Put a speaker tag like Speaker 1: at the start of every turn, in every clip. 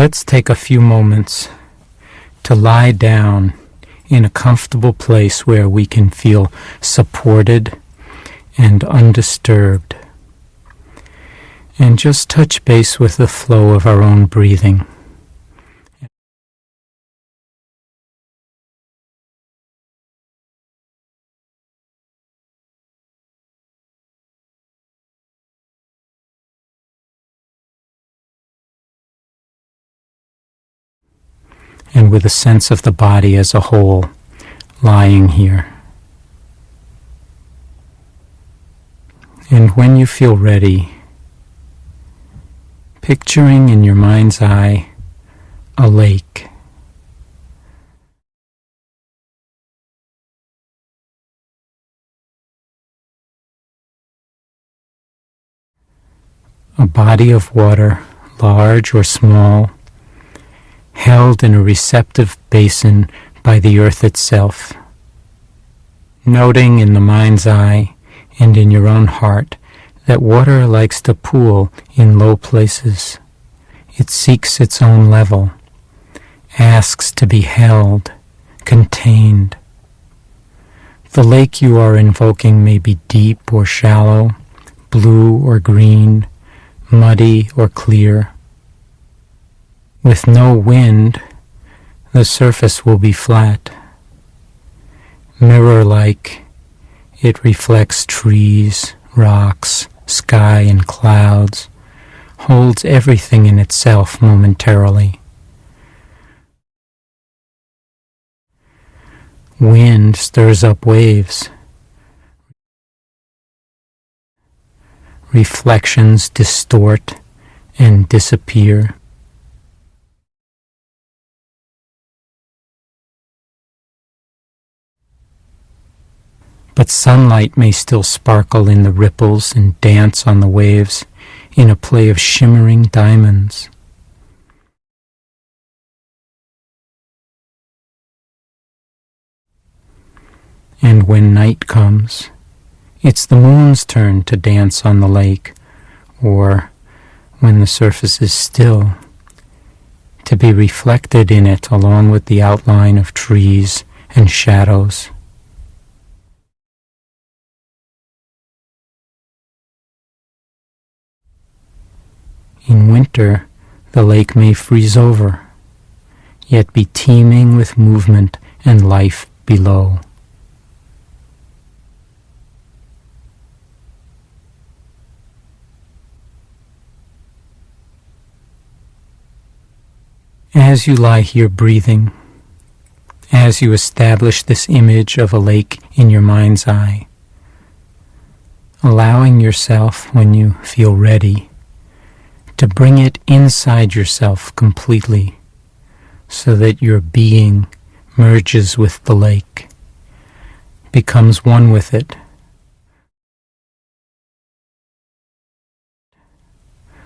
Speaker 1: Let's take a few moments to lie down in a comfortable place where we can feel supported and undisturbed. And just touch base with the flow of our own breathing. And with a sense of the body as a whole lying here. And when you feel ready, picturing in your mind's eye a lake. A body of water, large or small, held in a receptive basin by the earth itself. Noting in the mind's eye and in your own heart that water likes to pool in low places. It seeks its own level, asks to be held, contained. The lake you are invoking may be deep or shallow, blue or green, muddy or clear. With no wind, the surface will be flat. Mirror-like, it reflects trees, rocks, sky, and clouds, holds everything in itself momentarily. Wind stirs up waves. Reflections distort and disappear. But sunlight may still sparkle in the ripples and dance on the waves in a play of shimmering diamonds. And when night comes, it's the moon's turn to dance on the lake, or when the surface is still, to be reflected in it along with the outline of trees and shadows. In winter, the lake may freeze over, yet be teeming with movement and life below. As you lie here breathing, as you establish this image of a lake in your mind's eye, allowing yourself, when you feel ready, to bring it inside yourself completely so that your being merges with the lake, becomes one with it.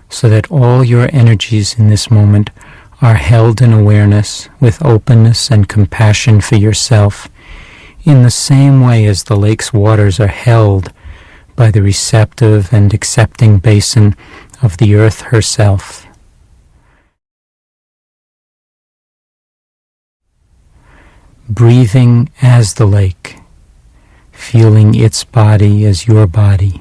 Speaker 1: So that all your energies in this moment are held in awareness with openness and compassion for yourself in the same way as the lake's waters are held by the receptive and accepting basin of the earth herself. Breathing as the lake, feeling its body as your body.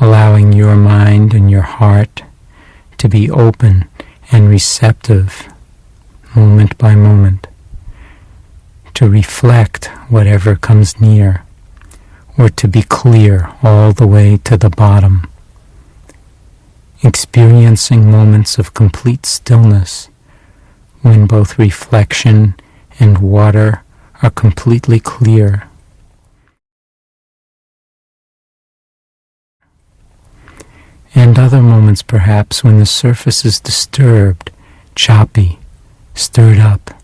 Speaker 1: Allowing your mind and your heart to be open and receptive moment by moment, to reflect whatever comes near or to be clear all the way to the bottom, experiencing moments of complete stillness when both reflection and water are completely clear. And other moments perhaps when the surface is disturbed, choppy, stirred up,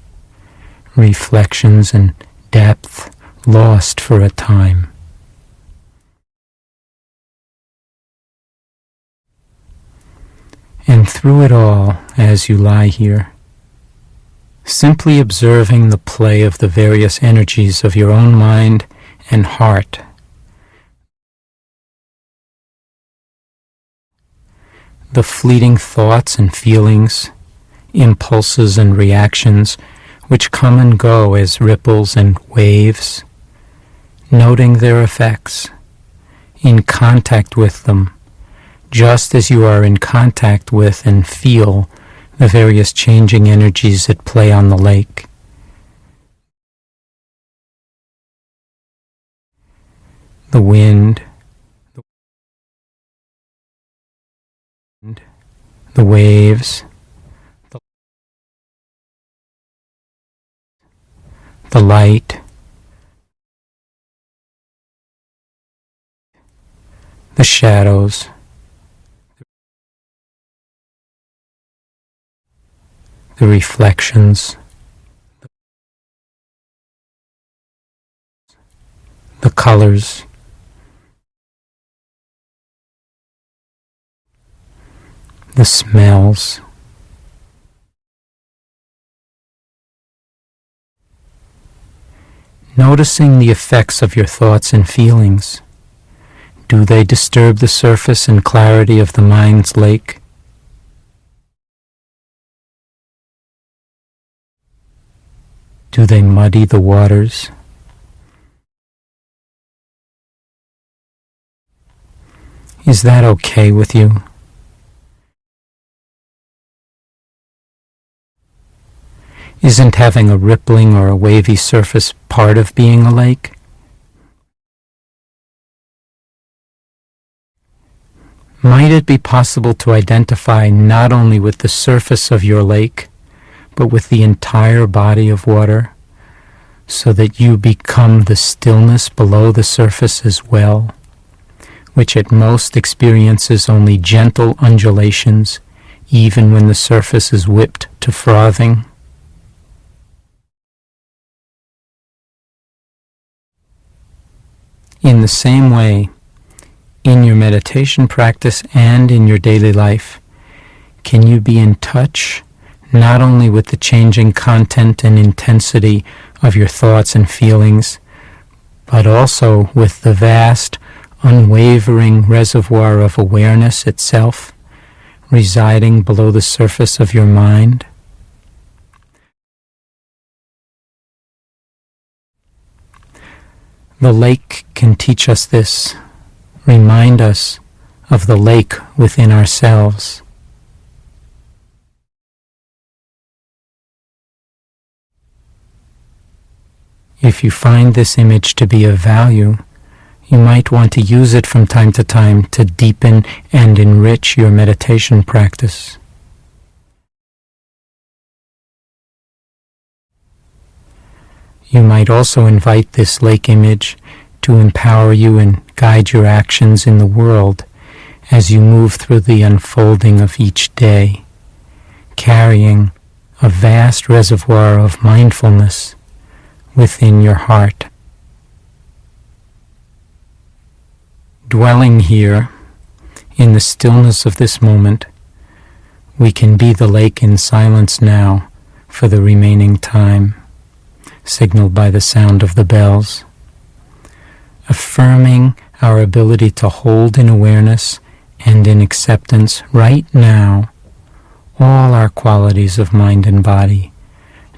Speaker 1: reflections and depth lost for a time. And through it all, as you lie here, simply observing the play of the various energies of your own mind and heart the fleeting thoughts and feelings, impulses and reactions which come and go as ripples and waves, noting their effects, in contact with them, just as you are in contact with and feel the various changing energies at play on the lake. The wind, the waves, the light, the shadows, the reflections, the colors, the smells, noticing the effects of your thoughts and feelings. Do they disturb the surface and clarity of the mind's lake? Do they muddy the waters? Is that okay with you? Isn't having a rippling or a wavy surface part of being a lake? Might it be possible to identify not only with the surface of your lake, but with the entire body of water, so that you become the stillness below the surface as well, which at most experiences only gentle undulations, even when the surface is whipped to frothing? In the same way, in your meditation practice and in your daily life, can you be in touch not only with the changing content and intensity of your thoughts and feelings, but also with the vast, unwavering reservoir of awareness itself residing below the surface of your mind? The lake can teach us this, remind us of the lake within ourselves. If you find this image to be of value, you might want to use it from time to time to deepen and enrich your meditation practice. You might also invite this lake image to empower you and guide your actions in the world as you move through the unfolding of each day, carrying a vast reservoir of mindfulness within your heart. Dwelling here in the stillness of this moment, we can be the lake in silence now for the remaining time, signaled by the sound of the bells, affirming our ability to hold in awareness and in acceptance right now all our qualities of mind and body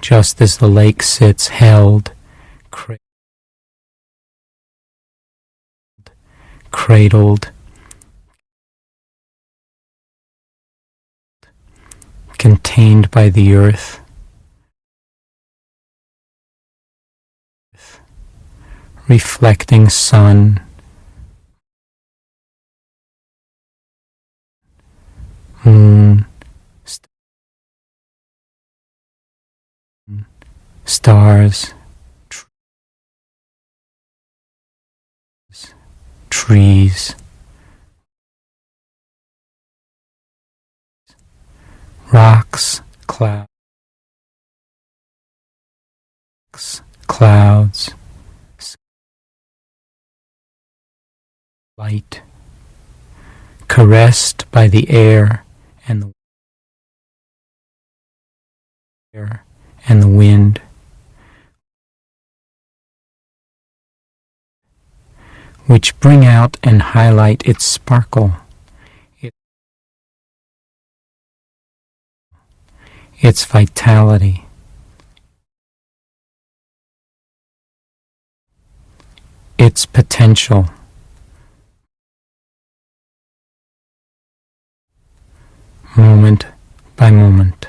Speaker 1: just as the lake sits held, cradled, contained by the earth. reflecting sun, moon, stars, trees, rocks, clouds, clouds, light, caressed by the air and the air and the wind. which bring out and highlight its sparkle. Its vitality. Its potential. Moment by moment.